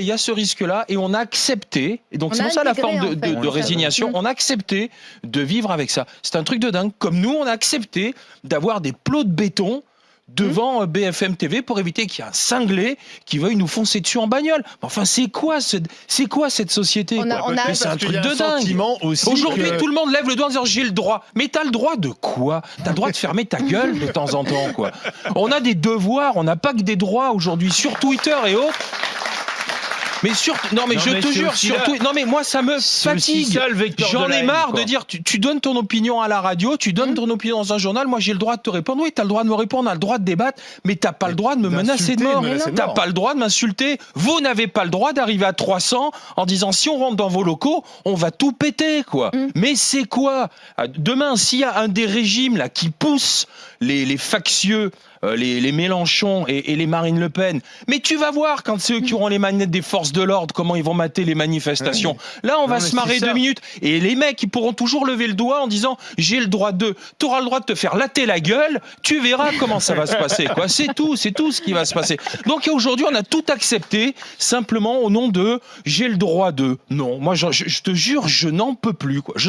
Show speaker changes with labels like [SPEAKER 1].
[SPEAKER 1] il y a ce risque-là et on a accepté, et donc
[SPEAKER 2] On
[SPEAKER 1] c'est pour ça la forme de,
[SPEAKER 2] fait,
[SPEAKER 1] résignation,
[SPEAKER 2] Mm.
[SPEAKER 1] on a accepté de vivre avec ça. C'est un truc de dingue. Comme nous, on a accepté d'avoir des plots de béton devant euh, BFM TV pour éviter qu'il y ait un cinglé qui veuille nous foncer dessus en bagnole. Enfin, c'est quoi, ce- c'est quoi cette société C'est un truc de
[SPEAKER 3] un
[SPEAKER 1] dingue. Aujourd'hui,
[SPEAKER 3] que-
[SPEAKER 1] tout le monde lève le doigt en disant j'ai le droit. Mais t'as le droit de quoi? T'as le droit de fermer ta gueule de temps en temps, quoi. On a des devoirs, on n'a pas que des droits aujourd'hui sur Twitter et autres. Mais sur, non mais
[SPEAKER 3] Non,
[SPEAKER 1] je
[SPEAKER 3] mais
[SPEAKER 1] te jure,
[SPEAKER 3] aussi
[SPEAKER 1] sur
[SPEAKER 3] là-
[SPEAKER 1] Twi- non mais moi ça me fatigue. J'en ai marre
[SPEAKER 3] quoi.
[SPEAKER 1] de dire tu, tu donnes ton opinion à la radio, tu donnes ton opinion dans un journal, moi j'ai le droit de te répondre. Oui, t'as le droit de me répondre, on a le droit de débattre, mais t'as pas le droit de me menacer de mort. T'as pas le droit de m'insulter. Vous n'avez pas le droit d'arriver à 300 en disant si on rentre dans vos locaux, on va tout péter quoi.
[SPEAKER 2] Mm.
[SPEAKER 1] Mais c'est quoi? Ah, Demain, s'il y a un des régimes là qui pousse les, les factieux, euh, les, les Mélenchon et, et les Marine Le Pen, mais tu vas voir quand c'est eux qui auront les manettes des forces de l'ordre, comment ils vont mater les manifestations. Là, on
[SPEAKER 3] Non,
[SPEAKER 1] va se marrer deux minutes. Et les mecs, ils pourront toujours lever le doigt en disant j'ai le droit de. Tu auras le droit de te faire latter la gueule. Tu verras comment ça va se passer. quoi. C'est tout, c'est tout ce qui va se passer. Donc aujourd'hui, on a tout accepté simplement au nom de j'ai le droit de. Non, moi, je, je- te jure, je n'en peux plus. Quoi. Je n'en